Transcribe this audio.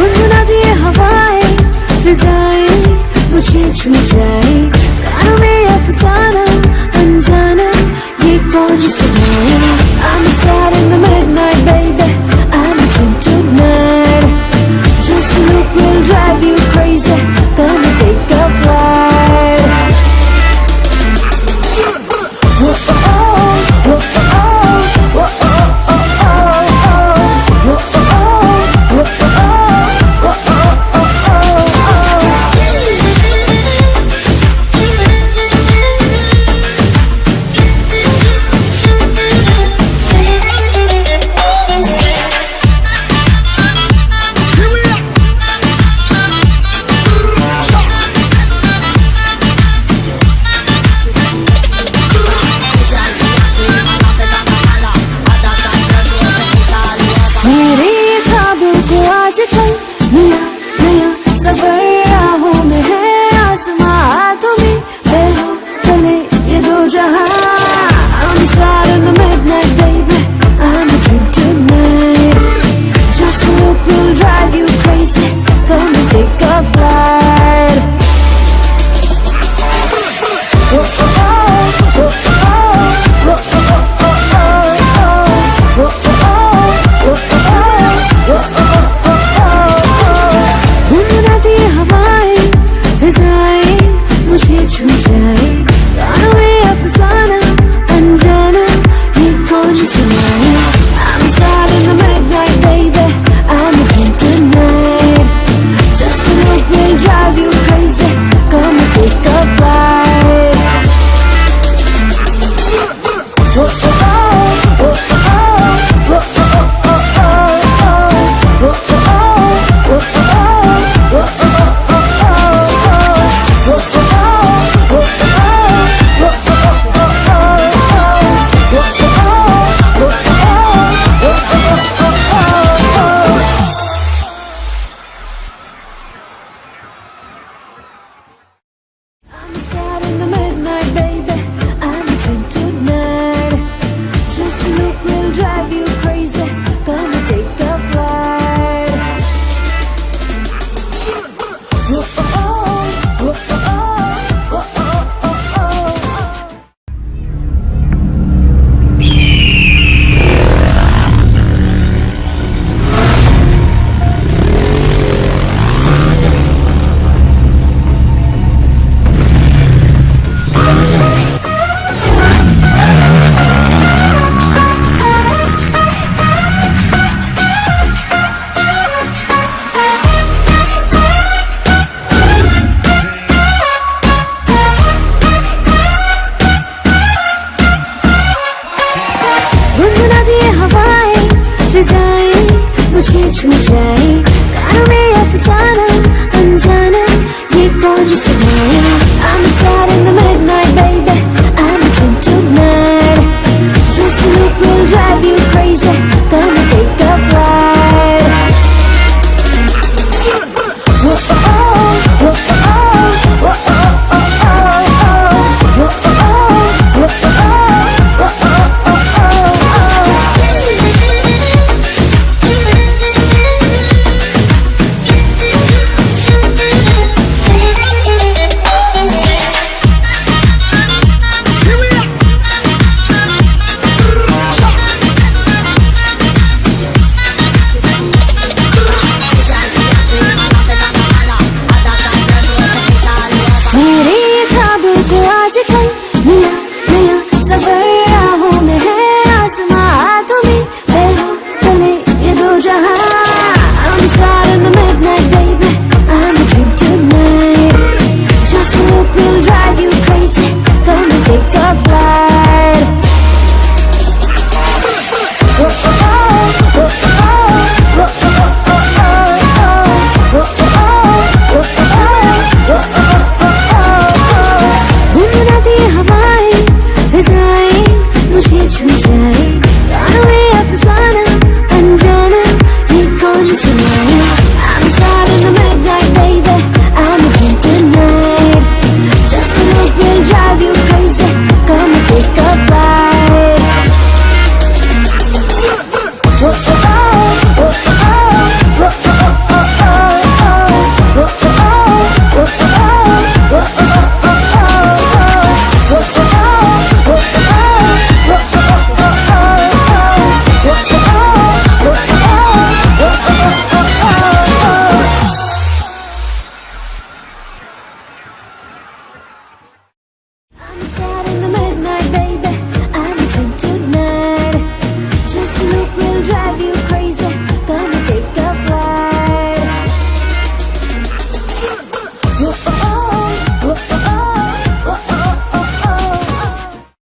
웃는 हमको आजकल नया नया सबर आ when you said no, yeah I'm starting to will drive you crazy.